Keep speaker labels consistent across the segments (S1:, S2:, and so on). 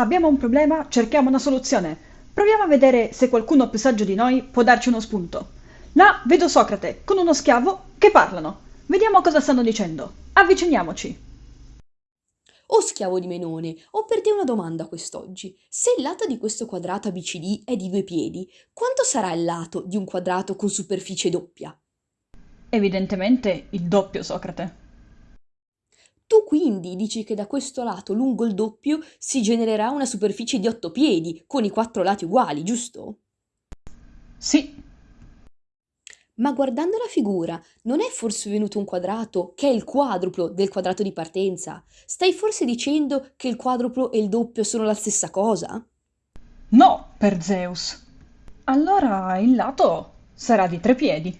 S1: Abbiamo un problema, cerchiamo una soluzione. Proviamo a vedere se qualcuno più saggio di noi può darci uno spunto. Là vedo Socrate con uno schiavo che parlano. Vediamo cosa stanno dicendo. Avviciniamoci.
S2: Oh schiavo di Menone, ho per te una domanda quest'oggi. Se il lato di questo quadrato ABCD è di due piedi, quanto sarà il lato di un quadrato con superficie doppia?
S1: Evidentemente il doppio, Socrate.
S2: Tu quindi dici che da questo lato lungo il doppio si genererà una superficie di otto piedi, con i quattro lati uguali, giusto?
S1: Sì,
S2: Ma guardando la figura, non è forse venuto un quadrato che è il quadruplo del quadrato di partenza? Stai forse dicendo che il quadruplo e il doppio sono la stessa cosa?
S1: no, per Zeus. Allora il lato sarà di tre piedi.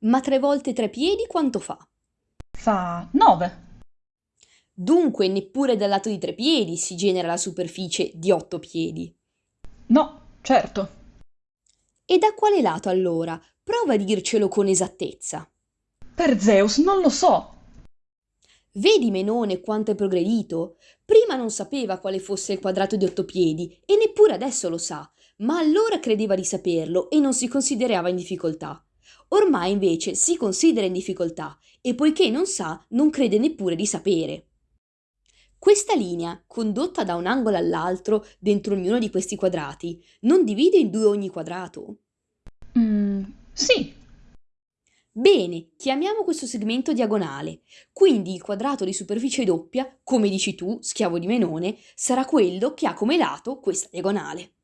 S2: Ma tre volte tre piedi quanto fa?
S1: Fa nove.
S2: Dunque neppure dal lato di tre piedi si genera la superficie di otto piedi.
S1: No, certo.
S2: E da quale lato allora? Prova a dircelo con esattezza.
S1: Per Zeus non lo so.
S2: Vedi Menone quanto è progredito? Prima non sapeva quale fosse il quadrato di otto piedi e neppure adesso lo sa, ma allora credeva di saperlo e non si considerava in difficoltà. Ormai invece si considera in difficoltà e poiché non sa, non crede neppure di sapere. Questa linea, condotta da un angolo all'altro dentro ognuno di questi quadrati, non divide in due ogni quadrato?
S1: Mm, sì,
S2: Bene, chiamiamo questo segmento diagonale. Quindi il quadrato di superficie doppia, come dici tu, schiavo di Menone, sarà quello che ha come lato questa diagonale.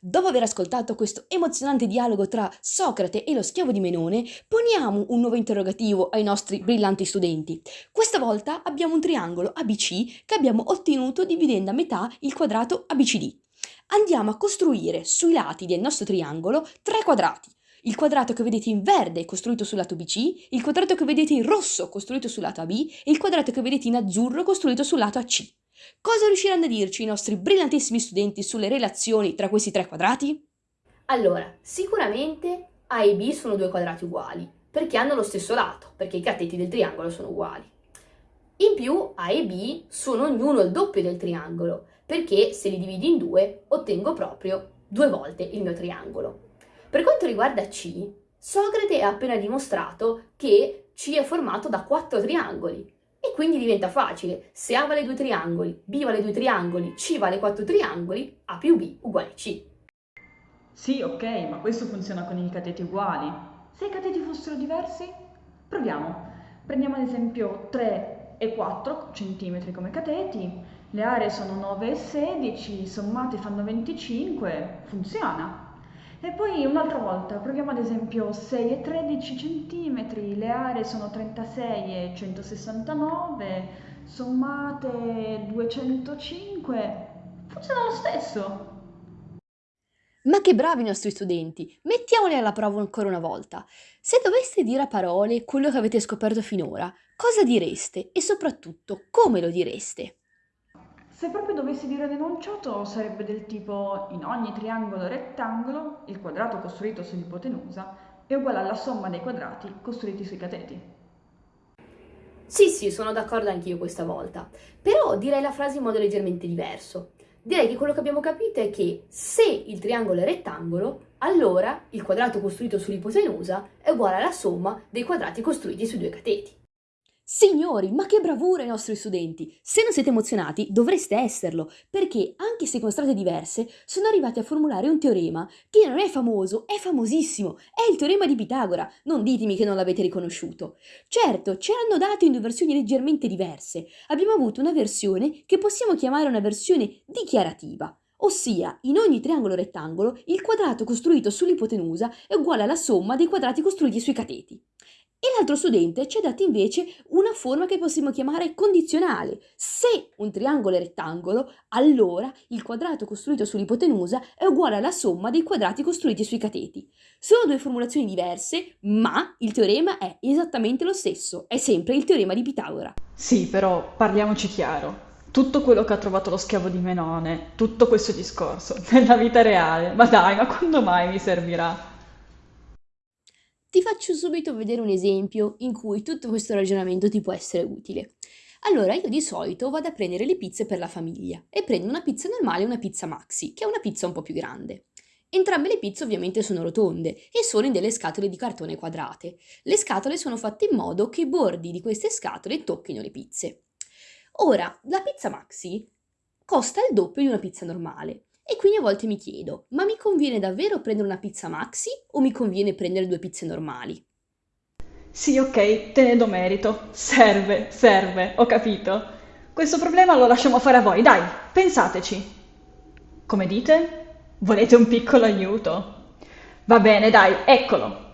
S2: Dopo aver ascoltato questo emozionante dialogo tra Socrate e lo schiavo di Menone, poniamo un nuovo interrogativo ai nostri brillanti studenti. Questa volta abbiamo un triangolo ABC che abbiamo ottenuto dividendo a metà il quadrato ABCD. Andiamo a costruire sui lati del nostro triangolo tre quadrati. Il quadrato che vedete in verde costruito sul lato BC, il quadrato che vedete in rosso costruito sul lato AB e il quadrato che vedete in azzurro costruito sul lato AC. Cosa riusciranno a dirci i nostri brillantissimi studenti sulle relazioni tra questi tre quadrati? Allora, sicuramente A e B sono due quadrati uguali, perché hanno lo stesso lato, perché i cateti del triangolo sono uguali. In più A e B sono ognuno il doppio del triangolo, perché se li dividi in due ottengo proprio due volte il mio triangolo. Per quanto riguarda C, Socrate ha appena dimostrato che C è formato da quattro triangoli quindi diventa facile. Se A vale due triangoli, B vale due triangoli, C vale quattro triangoli, A più B uguale C.
S1: Sì, ok, ma questo funziona con i cateti uguali. Se i cateti fossero diversi? Proviamo. Prendiamo ad esempio 3 e 4 centimetri come cateti, le aree sono 9 e 16, sommate fanno 25, funziona. E poi un'altra volta, proviamo ad esempio 6 e 13 centimetri, le aree sono 36 e 169, sommate 205, funziona lo stesso.
S2: Ma che bravi i nostri studenti! Mettiamoli alla prova ancora una volta. Se doveste dire a parole quello che avete scoperto finora, cosa direste e soprattutto come lo direste?
S1: Se proprio dovessi dire l'enunciato sarebbe del tipo in ogni triangolo rettangolo il quadrato costruito sull'ipotenusa è uguale alla somma dei quadrati costruiti sui cateti.
S2: Sì, sì, sono d'accordo anch'io questa volta, però direi la frase in modo leggermente diverso. Direi che quello che abbiamo capito è che se il triangolo è rettangolo, allora il quadrato costruito sull'ipotenusa è uguale alla somma dei quadrati costruiti sui due cateti. Signori, ma che bravura i nostri studenti! Se non siete emozionati, dovreste esserlo, perché anche se con strade diverse sono arrivati a formulare un teorema che non è famoso, è famosissimo, è il teorema di Pitagora. Non ditemi che non l'avete riconosciuto. Certo, ce l'hanno dato in due versioni leggermente diverse. Abbiamo avuto una versione che possiamo chiamare una versione dichiarativa. Ossia, in ogni triangolo rettangolo, il quadrato costruito sull'ipotenusa è uguale alla somma dei quadrati costruiti sui cateti. E l'altro studente ci ha dato invece una forma che possiamo chiamare condizionale. Se un triangolo è rettangolo, allora il quadrato costruito sull'ipotenusa è uguale alla somma dei quadrati costruiti sui cateti. Sono due formulazioni diverse, ma il teorema è esattamente lo stesso, è sempre il teorema di Pitagora.
S1: Sì, però parliamoci chiaro. Tutto quello che ha trovato lo schiavo di Menone, tutto questo discorso, nella vita reale, ma dai, ma quando mai mi servirà?
S2: Ti faccio subito vedere un esempio in cui tutto questo ragionamento ti può essere utile. Allora io di solito vado a prendere le pizze per la famiglia e prendo una pizza normale e una pizza maxi, che è una pizza un po' più grande. Entrambe le pizze ovviamente sono rotonde e sono in delle scatole di cartone quadrate. Le scatole sono fatte in modo che i bordi di queste scatole tocchino le pizze. Ora, la pizza maxi costa il doppio di una pizza normale e quindi a volte mi chiedo, ma mi conviene davvero prendere una pizza maxi o mi conviene prendere due pizze normali?
S1: Sì, ok, te ne do merito. Serve, serve, ho capito. Questo problema lo lasciamo fare a voi, dai, pensateci. Come dite? Volete un piccolo aiuto? Va bene, dai, eccolo.